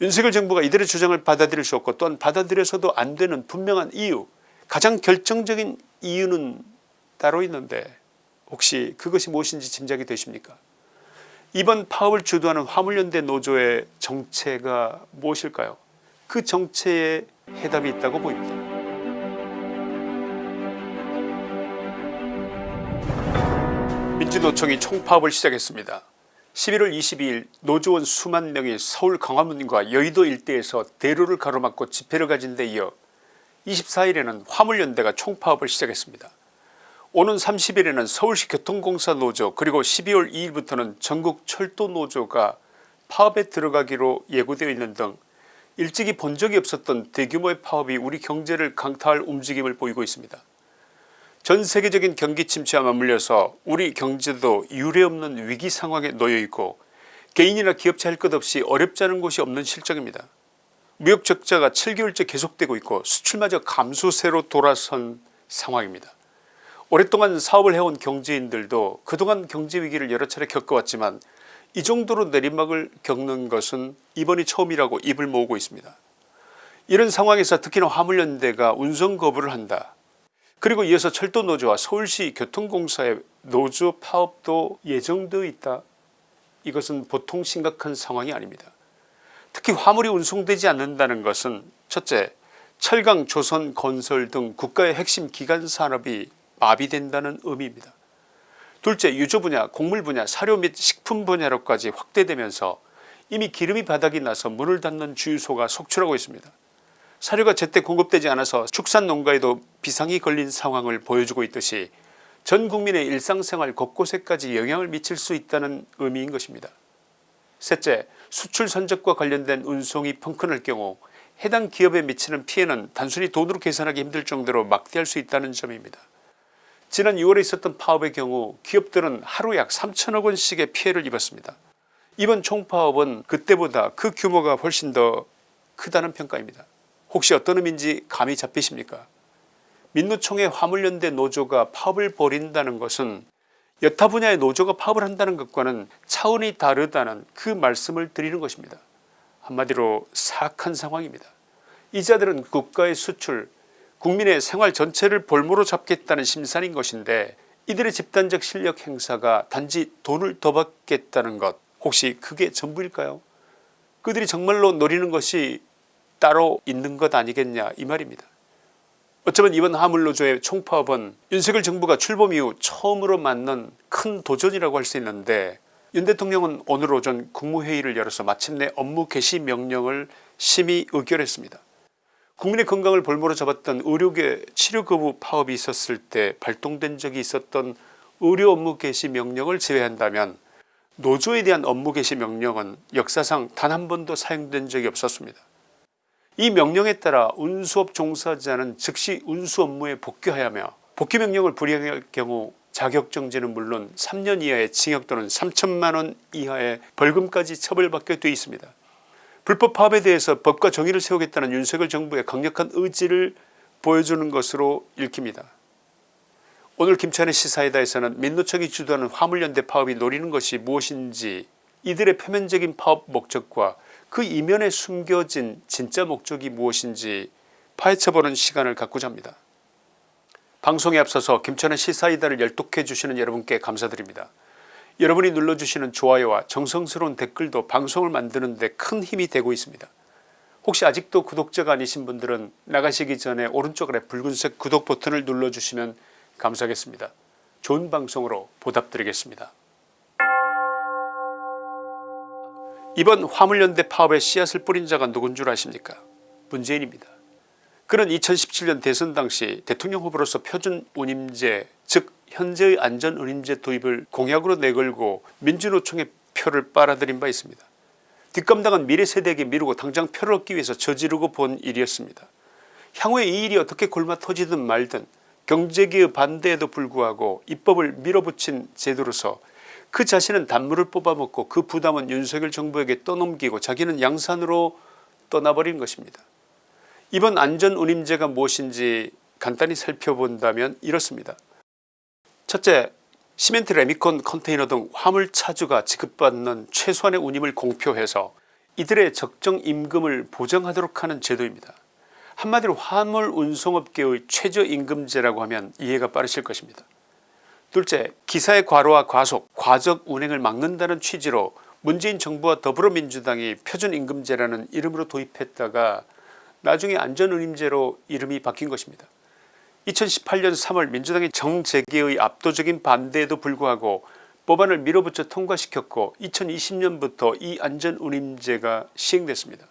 윤석열 정부가 이들의 주장을 받아들일 수 없고 또한 받아들여서도 안 되는 분명한 이유 가장 결정적인 이유는 따로 있는데 혹시 그것이 무엇인지 짐작이 되십니까? 이번 파업을 주도하는 화물연대 노조의 정체가 무엇일까요? 그 정체에 해답이 있다고 보입니다. 민주노총이 총파업을 시작했습니다 11월 22일 노조원 수만 명이 서울 광화문과 여의도 일대에서 대로를 가로막고 집회를 가진 데 이어 24일에는 화물연대가 총파업을 시작했습니다. 오는 30일에는 서울시 교통공사 노조 그리고 12월 2일부터는 전국 철도 노조가 파업에 들어가기로 예고되어 있는 등 일찍이 본 적이 없었던 대규모의 파업이 우리 경제를 강타할 움직임을 보이고 있습니다. 전 세계적인 경기 침체와 맞물려서 우리 경제도 유례없는 위기 상황에 놓여있고 개인이나 기업체 할 것 없이 어렵지 않은 곳이 없는 실정입니다. 무역 적자가 7개월째 계속되고 있고 수출마저 감소세로 돌아선 상황입니다. 오랫동안 사업을 해온 경제인들도 그동안 경제위기를 여러 차례 겪어왔지만 이 정도로 내리막을 겪는 것은 이번이 처음이라고 입을 모으고 있습니다. 이런 상황에서 특히나 화물연대가 운송 거부를 한다. 그리고 이어서 철도노조와 서울시 교통공사의 노조 파업도 예정되어 있다. 이것은 보통 심각한 상황이 아닙니다. 특히 화물이 운송되지 않는다는 것은 첫째 철강 조선 건설 등 국가의 핵심 기간 산업이 마비된다는 의미입니다. 둘째 유조 분야 곡물 분야 사료 및 식품 분야로까지 확대되면서 이미 기름이 바닥이 나서 문을 닫는 주유소가 속출하고 있습니다. 사료가 제때 공급되지 않아서 축산 농가에도 비상이 걸린 상황을 보여주고 있듯이 전 국민의 일상생활 곳곳에까지 영향을 미칠 수 있다는 의미인 것입니다. 셋째 수출 선적과 관련된 운송이 펑크날 경우 해당 기업에 미치는 피해는 단순히 돈으로 계산하기 힘들 정도로 막대할 수 있다는 점입니다. 지난 6월에 있었던 파업의 경우 기업들은 하루 약 3천억 원씩의 피해를 입었습니다. 이번 총파업은 그때보다 그 규모가 훨씬 더 크다는 평가입니다. 혹시 어떤 의미인지 감이 잡히십니까 민노총의 화물연대 노조가 파업을 벌인다는 것은 여타 분야의 노조가 파업을 한다는 것과는 차원이 다르다는 그 말씀을 드리는 것입니다. 한마디로 사악한 상황입니다. 이 자들은 국가의 수출 국민의 생활 전체를 볼모로 잡겠다는 심산인 것인데 이들의 집단적 실력 행사가 단지 돈을 더 받겠다는 것 혹시 그게 전부일까요 그들이 정말로 노리는 것이 따로 있는 것 아니겠냐 이 말입니다. 어쩌면 이번 화물노조의 총파업은 윤석열 정부가 출범 이후 처음으로 맞는 큰 도전이라고 할 수 있는데 윤 대통령은 오늘 오전 국무회의를 열어서 마침내 업무 개시 명령을 심의 의결했습니다. 국민의 건강을 볼모로 잡았던 의료계 치료 거부 파업이 있었을 때 발동된 적이 있었던 의료 업무 개시 명령을 제외한다면 노조에 대한 업무 개시 명령은 역사상 단 한 번도 사용된 적이 없었습니다. 이 명령에 따라 운수업 종사자는 즉시 운수 업무에 복귀하여야 복귀 명령을 불이행할 경우 자격정지는 물론 3년 이하의 징역 또는 3천만원 이하의 벌금까지 처벌받게 되어 있습니다. 불법 파업에 대해서 법과 정의를 세우겠다는 윤석열 정부의 강력한 의지를 보여주는 것으로 읽힙니다. 오늘 김찬의 시사이다에서는 민노총이 주도하는 화물연대 파업이 노리는 것이 무엇인지 이들의 표면적인 파업 목적과 그 이면에 숨겨진 진짜 목적이 무엇인지 파헤쳐보는 시간을 갖고자 합니다. 방송에 앞서서 김천의 시사이다를 열독해 주시는 여러분께 감사드립니다. 여러분이 눌러주시는 좋아요와 정성스러운 댓글도 방송을 만드는 데 큰 힘이 되고 있습니다. 혹시 아직도 구독자가 아니신 분들은 나가시기 전에 오른쪽 아래 붉은색 구독 버튼을 눌러주시면 감사하겠습니다. 좋은 방송으로 보답드리겠습니다. 이번 화물연대 파업의 씨앗을 뿌린 자가 누군 줄 아십니까 문재인입니다. 그는 2017년 대선 당시 대통령 후보로서 표준운임제 즉 현재의 안전운임제 도입을 공약으로 내걸고 민주노총의 표를 빨아들인 바 있습니다. 뒷감당은 미래세대에게 미루고 당장 표를 얻기 위해서 저지르고 본 일이었습니다. 향후에 이 일이 어떻게 골마 터지든 말든 경제기의 반대에도 불구하고 입법을 밀어붙인 제도로서 그 자신은 단물을 뽑아먹고 그 부담은 윤석열 정부에게 떠넘기고 자기는 양산으로 떠나버린 것입니다. 이번 안전운임제가 무엇인지 간단히 살펴본다면 이렇습니다. 첫째 시멘트 레미콘 컨테이너 등 화물차주가 지급받는 최소한의 운임을 공표해서 이들의 적정 임금을 보장하도록 하는 제도입니다. 한마디로 화물 운송업계의 최저임금제라고 하면 이해가 빠르실 것입니다. 둘째 기사의 과로와 과속 과적 운행을 막는다는 취지로 문재인 정부와 더불어민주당이 표준임금제라는 이름으로 도입했다가 나중에 안전운임제로 이름이 바뀐 것입니다. 2018년 3월 민주당이 정재개의 압도적인 반대에도 불구하고 법안을 밀어붙여 통과시켰고 2020년부터 이 안전운임제가 시행됐습니다.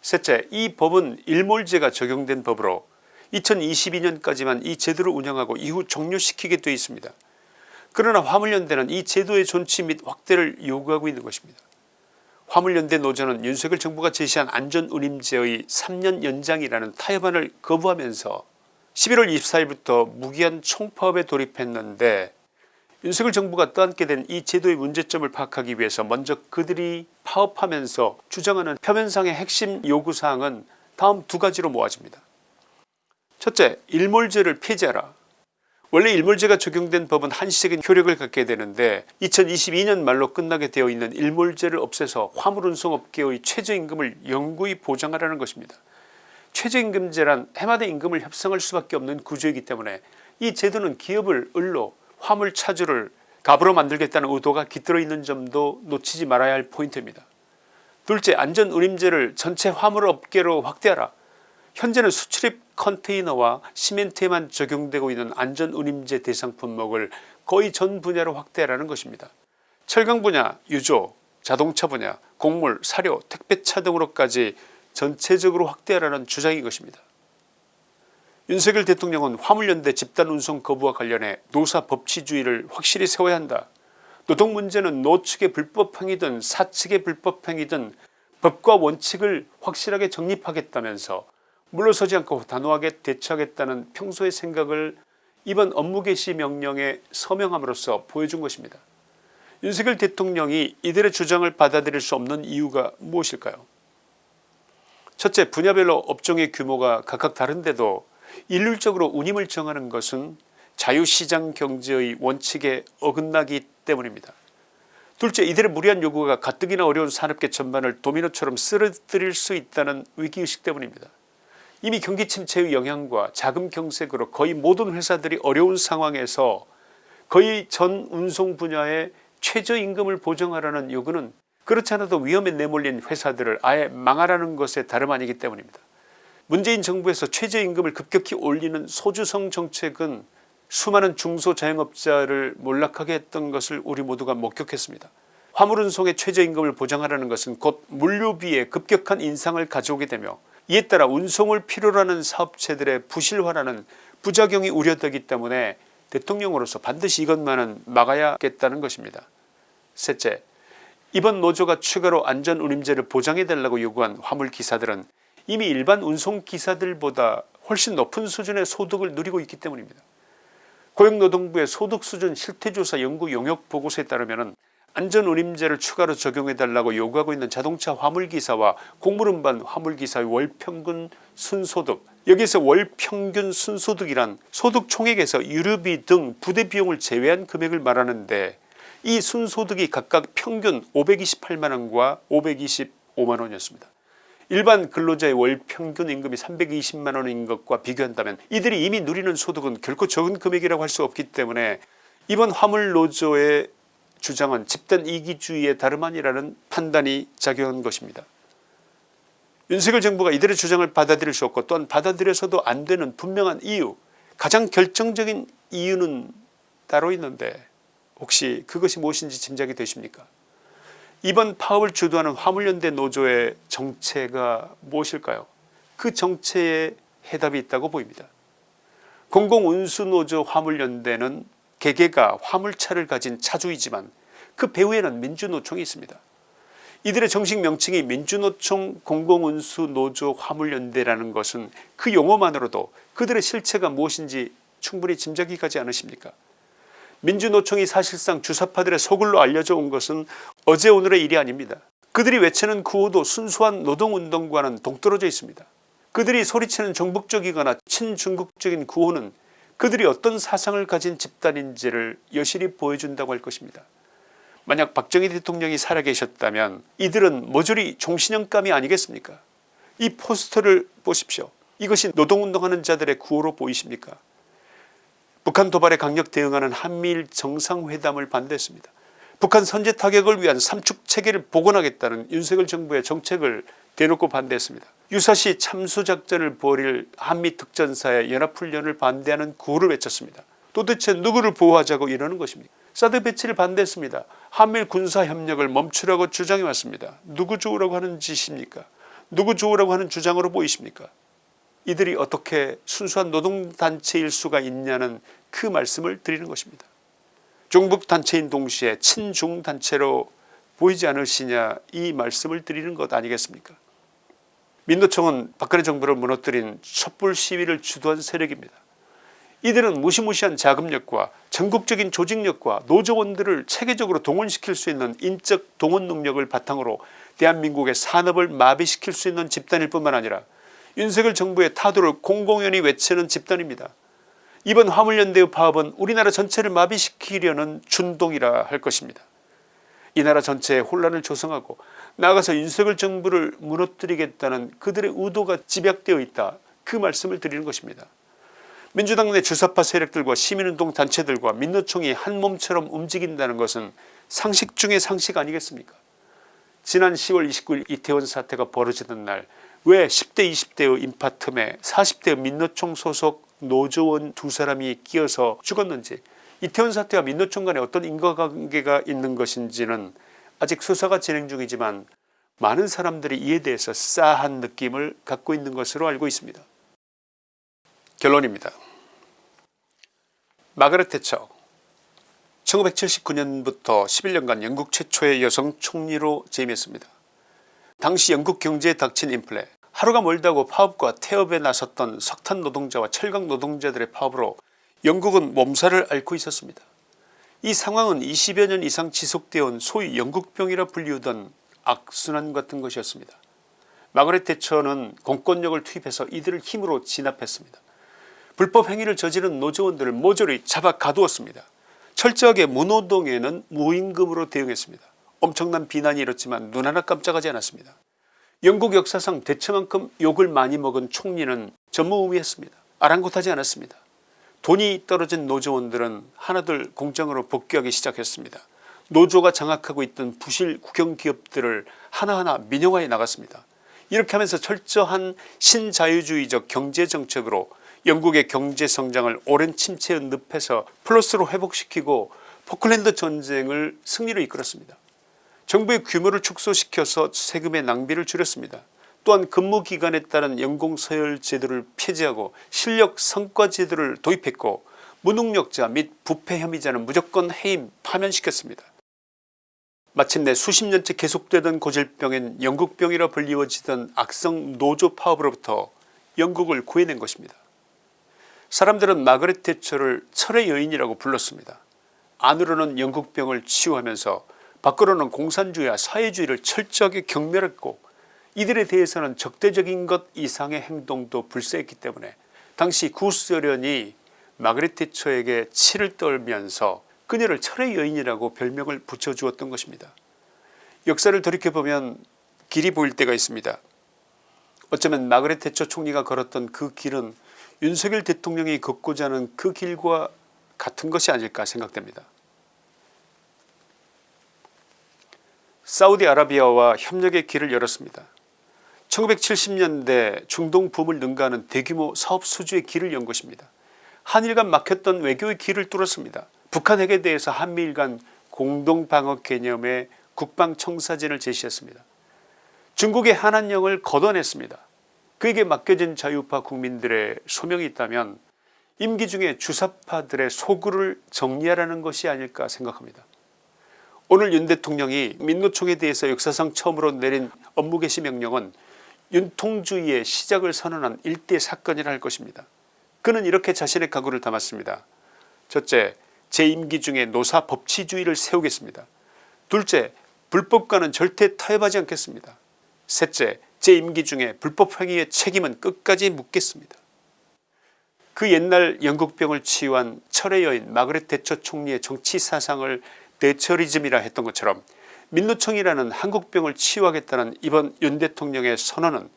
셋째 이 법은 일몰제가 적용된 법으로 2022년까지만 이 제도를 운영하고 이후 종료시키게 되어 있습니다. 그러나 화물연대는 이 제도의 존치 및 확대를 요구하고 있는 것입니다. 화물연대 노조는 윤석열 정부가 제시한 안전운임제의 3년 연장이라는 타협안을 거부하면서 11월 24일부터 무기한 총파업에 돌입했는데 윤석열 정부가 떠안게 된 이 제도의 문제점을 파악하기 위해서 먼저 그들이 파업하면서 주장하는 표면상의 핵심 요구사항은 다음 두 가지로 모아집니다. 첫째 일몰제를 폐지하라 원래 일몰제가 적용된 법은 한시적인 효력을 갖게 되는데 2022년 말로 끝나게 되어 있는 일몰제를 없애서 화물운송업계의 최저임금을 영구히 보장하라는 것입니다. 최저임금제란 해마다 임금을 협상할 수밖에 없는 구조이기 때문에 이 제도는 기업을 을로 화물 차주를 갑으로 만들겠다는 의도가 깃들어 있는 점도 놓치지 말아야 할 포인트입니다. 둘째 안전운임제를 전체 화물업계로 확대하라. 현재는 수출입 컨테이너와 시멘트에만 적용되고 있는 안전운임제 대상 품목을 거의 전 분야로 확대하라는 것입니다. 철강 분야, 유조, 자동차 분야, 곡물, 사료, 택배차 등으로까지 전체적으로 확대하라는 주장인 것입니다. 윤석열 대통령은 화물연대 집단운송 거부와 관련해 노사 법치주의를 확실히 세워야 한다. 노동 문제는 노측의 불법행위든 사측의 불법행위든 법과 원칙을 확실하게 정립하겠다면서 물러서지 않고 단호하게 대처하겠다는 평소의 생각을 이번 업무 개시 명령에 서명함으로써 보여준 것입니다. 윤석열 대통령이 이들의 주장을 받아들일 수 없는 이유가 무엇일까요 첫째 분야별로 업종의 규모가 각각 다른데도 일률적으로 운임을 정하는 것은 자유시장 경제의 원칙에 어긋나기 때문입니다. 둘째 이들의 무리한 요구가 가뜩이나 어려운 산업계 전반을 도미노처럼 쓰러뜨릴 수 있다는 위기의식 때문입니다. 이미 경기 침체의 영향과 자금 경색으로 거의 모든 회사들이 어려운 상황에서 거의 전 운송 분야의 최저임금을 보정하라는 요구는 그렇지 않아도 위험에 내몰린 회사들을 아예 망하라는 것에 다름 아니기 때문입니다. 문재인 정부에서 최저임금을 급격히 올리는 소주성 정책은 수많은 중소자영업자를 몰락하게 했던 것을 우리 모두가 목격했습니다. 화물운송의 최저임금을 보장하라는 것은 곧 물류비의 급격한 인상을 가져오게 되며 이에 따라 운송을 필요로 하는 사업체들의 부실화라는 부작용이 우려되기 때문에 대통령으로서 반드시 이것만은 막아야겠다는 것입니다. 셋째 이번 노조가 추가로 안전운임제를 보장해달라고 요구한 화물기사들은 이미 일반 운송기사들보다 훨씬 높은 수준의 소득을 누리고 있기 때문입니다. 고용노동부의 소득수준 실태조사 연구 용역 보고서에 따르면 안전운임제를 추가로 적용해달라고 요구하고 있는 자동차 화물기사와 공무원반 화물기사의 월평균 순소득 여기서 월평균 순소득이란 소득 총액에서 유류비 등 부대비용을 제외한 금액을 말하는데 이 순소득이 각각 평균 528만원과 525만원이었습니다. 일반 근로자의 월 평균 임금이 320만원인 것과 비교한다면 이들이 이미 누리는 소득은 결코 적은 금액이라고 할 수 없기 때문에 이번 화물노조의 주장은 집단 이기주의의 다름 아니라는 판단이 작용한 것입니다. 윤석열 정부가 이들의 주장을 받아들일 수 없고 또한 받아들여서도 안 되는 분명한 이유 가장 결정적인 이유는 따로 있는데 혹시 그것이 무엇인지 짐작이 되십니까 이번 파업을 주도하는 화물연대 노조의 정체가 무엇일까요 그 정체에 해답이 있다고 보입니다. 공공운수노조 화물연대는 개개가 화물차를 가진 차주이지만 그 배후에는 민주노총이 있습니다. 이들의 정식 명칭이 민주노총 공공운수 노조 화물연대라는 것은 그 용어만으로도 그들의 실체가 무엇인지 충분히 짐작이 가지 않으십니까 민주노총이 사실상 주사파들의 소굴로 알려져 온 것은 어제 오늘의 일이 아닙니다. 그들이 외치는 구호도 순수한 노동운동과는 동떨어져 있습니다. 그들이 소리치는 정북적이거나 친중국적인 구호는 그들이 어떤 사상을 가진 집단인지를 여실히 보여준다고 할 것입니다. 만약 박정희 대통령이 살아계셨다면 이들은 모조리 종신형감이 아니겠습니까 이 포스터를 보십시오. 이것이 노동운동하는 자들의 구호로 보이십니까 북한 도발에 강력 대응하는 한미일 정상회담을 반대했습니다. 북한 선제 타격을 위한 삼축체계를 복원하겠다는 윤석열 정부의 정책을 대놓고 반대했습니다. 유사시 참수작전을 벌일 한미특전사의 연합훈련을 반대하는 구호를 외쳤습니다. 도대체 누구를 보호하자고 이러는 것입니까 사드 배치를 반대했습니다. 한미일 군사협력을 멈추라고 주장해 왔습니다. 누구 좋으라고 하는 짓입니까 누구 좋으라고 하는 주장으로 보이십니까 이들이 어떻게 순수한 노동단체일 수가 있냐는 그 말씀을 드리는 것입니다. 종북단체인 동시에 친중단체로 보이지 않으시냐 이 말씀을 드리는 것 아니겠습니까 민노총은 박근혜 정부를 무너뜨린 촛불 시위를 주도한 세력입니다. 이들은 무시무시한 자금력과 전국적인 조직력과 노조원들을 체계적으로 동원시킬 수 있는 인적 동원 능력을 바탕으로 대한민국의 산업을 마비시킬 수 있는 집단일 뿐만 아니라 윤석열 정부의 타도를 공공연히 외치는 집단입니다. 이번 화물연대의 파업은 우리나라 전체를 마비시키려는 준동이라 할 것입니다. 이 나라 전체에 혼란을 조성하고 나아가서 윤석열 정부를 무너뜨리겠다는 그들의 의도가 집약되어 있다 그 말씀을 드리는 것입니다. 민주당 내 주사파 세력들과 시민운동 단체들과 민노총이 한 몸처럼 움직인다는 것은 상식 중의 상식 아니겠습니까 지난 10월 29일 이태원 사태가 벌어지던 날 왜 10대 20대의 인파 틈에 40대 민노총 소속 노조원 두 사람이 끼어서 죽었는지 이태원 사태와 민노총 간에 어떤 인과관계가 있는 것인지는 아직 수사가 진행 중이지만 많은 사람들이 이에 대해서 싸한 느낌을 갖고 있는 것으로 알고 있습니다. 결론입니다. 마가렛 태처 1979년부터 11년간 영국 최초의 여성 총리로 재임했습니다. 당시 영국 경제에 닥친 인플레 하루가 멀다고 파업과 태업에 나섰던 석탄 노동자와 철강 노동자들의 파업으로 영국은 몸살을 앓고 있었습니다. 이 상황은 20여 년 이상 지속되어 온 소위 영국병이라 불리우던 악순환 같은 것이었습니다. 마그렛 태처는 공권력을 투입해서 이들을 힘으로 진압했습니다. 불법 행위를 저지른 노조원들을 모조리 잡아 가두었습니다. 철저하게 무노동에는 무임금으로 대응했습니다. 엄청난 비난이 일었지만 눈 하나 깜짝하지 않았습니다. 영국 역사상 대처만큼 욕을 많이 먹은 총리는 전무후무했습니다. 아랑곳하지 않았습니다. 돈이 떨어진 노조원들은 하나둘 공장으로 복귀하기 시작했습니다. 노조가 장악하고 있던 부실 국영기업들을 하나하나 민영화해 나갔습니다. 이렇게 하면서 철저한 신자유주의적 경제정책으로 영국의 경제성장을 오랜 침체의 늪에서 플러스로 회복시키고 포클랜드 전쟁을 승리로 이끌었습니다. 정부의 규모를 축소시켜서 세금의 낭비를 줄였습니다. 또한 근무 기간에 따른 연공서열 제도를 폐지하고 실력 성과 제도를 도입했고 무능력자 및 부패 혐의자는 무조건 해임 파면시켰습니다. 마침내 수십 년째 계속되던 고질병인 영국병이라 불리워지던 악성 노조 파업으로부터 영국을 구해낸 것입니다. 사람들은 마그렛 태처를 철의 여인이라고 불렀습니다. 안으로는 영국병을 치유하면서 밖으로는 공산주의와 사회주의를 철저하게 경멸했고 이들에 대해서는 적대적인 것 이상의 행동도 불사했기 때문에 당시 구소련이 마그렛 태처에게 치를 떨면서 그녀를 철의 여인이라고 별명을 붙여주었던 것입니다. 역사를 돌이켜보면 길이 보일 때가 있습니다. 어쩌면 마그렛 태처 총리가 걸었던 그 길은 윤석열 대통령이 걷고자 하는 그 길과 같은 것이 아닐까 생각됩니다. 사우디아라비아와 협력의 길을 열었습니다. 1970년대 중동 붐을 능가하는 대규모 사업 수주의 길을 연 것입니다. 한일 간 막혔던 외교의 길을 뚫었습니다. 북한 핵에 대해서 한미일 간 공동방어 개념의 국방청사진을 제시했습니다. 중국의 한한령을 걷어냈습니다. 그에게 맡겨진 자유파 국민들의 소명이 있다면 임기 중에 주사파들의 소굴을 정리하라는 것이 아닐까 생각합니다. 오늘 윤 대통령이 민노총에 대해서 역사상 처음으로 내린 업무 개시 명령은 윤통주의의 시작을 선언한 일대 사건이라 할 것입니다. 그는 이렇게 자신의 각오를 담았습니다. 첫째 제 임기 중에 노사 법치주의를 세우겠습니다. 둘째 불법과는 절대 타협하지 않겠습니다. 셋째 제 임기 중에 불법 행위의 책임은 끝까지 묻겠습니다. 그 옛날 영국병을 치유한 철의 여인 마그렛 대처 총리의 정치 사상을 대처리즘이라 했던 것처럼 민노총이라는 한국병을 치유하겠다는 이번 윤 대통령의 선언은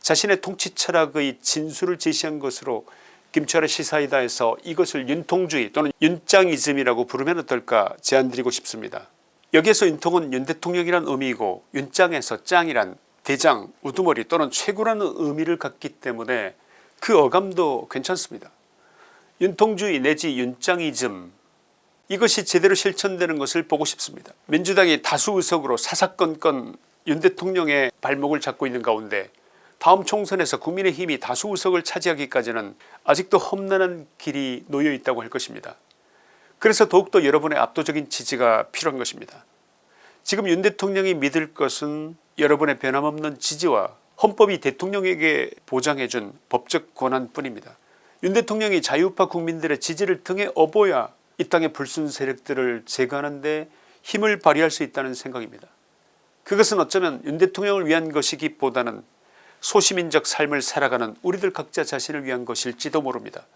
자신의 통치 철학의 진수를 제시한 것으로 김철의 시사이다에서 이것을 윤통주의 또는 윤짱이즘이라고 부르면 어떨까 제안드리고 싶습니다. 여기에서 윤통은 윤 대통령이란 의미이고 윤짱에서 짱이란 대장 우두머리 또는 최고라는 의미를 갖기 때문에 그 어감도 괜찮습니다. 윤통주의 내지 윤짱이즘 이것이 제대로 실천되는 것을 보고 싶습니다. 민주당이 다수 의석으로 사사건건 윤 대통령의 발목을 잡고 있는 가운데 다음 총선에서 국민의힘이 다수 의석을 차지하기까지는 아직도 험난한 길이 놓여 있다고 할 것입니다. 그래서 더욱더 여러분의 압도적인 지지가 필요한 것입니다. 지금 윤 대통령이 믿을 것은 여러분의 변함없는 지지와 헌법이 대통령에게 보장해준 법적 권한뿐입니다. 윤 대통령이 자유파 국민들의 지지를 등에 업어야 이 땅의 불순 세력들을 제거하는 데 힘을 발휘할 수 있다는 생각입니다. 그것은 어쩌면 윤 대통령을 위한 것이기보다는 소시민적 삶을 살아가는 우리들 각자 자신을 위한 것일지도 모릅니다.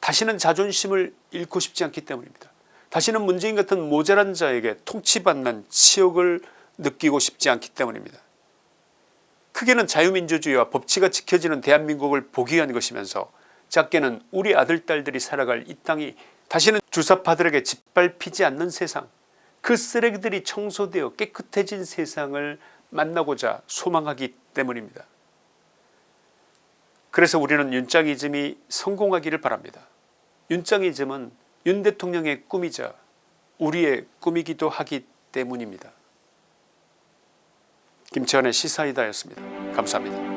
다시는 자존심을 잃고 싶지 않기 때문입니다. 다시는 문재인 같은 모자란 자에게 통치받는 치욕을 느끼고 싶지 않기 때문입니다. 크게는 자유민주주의와 법치가 지켜지는 대한민국을 보기 위한 것이면서 작게는 우리 아들 딸들이 살아갈 이 땅이 다시는 주사파들에게 짓밟히지 않는 세상 그 쓰레기들이 청소되어 깨끗해진 세상을 만나고자 소망하기 때문입니다. 그래서 우리는 윤짱이즘이 성공하기를 바랍니다. 윤짱이즘은 윤 대통령의 꿈이자 우리의 꿈이기도 하기 때문입니다. 김치환의 시사이다였습니다. 감사합니다.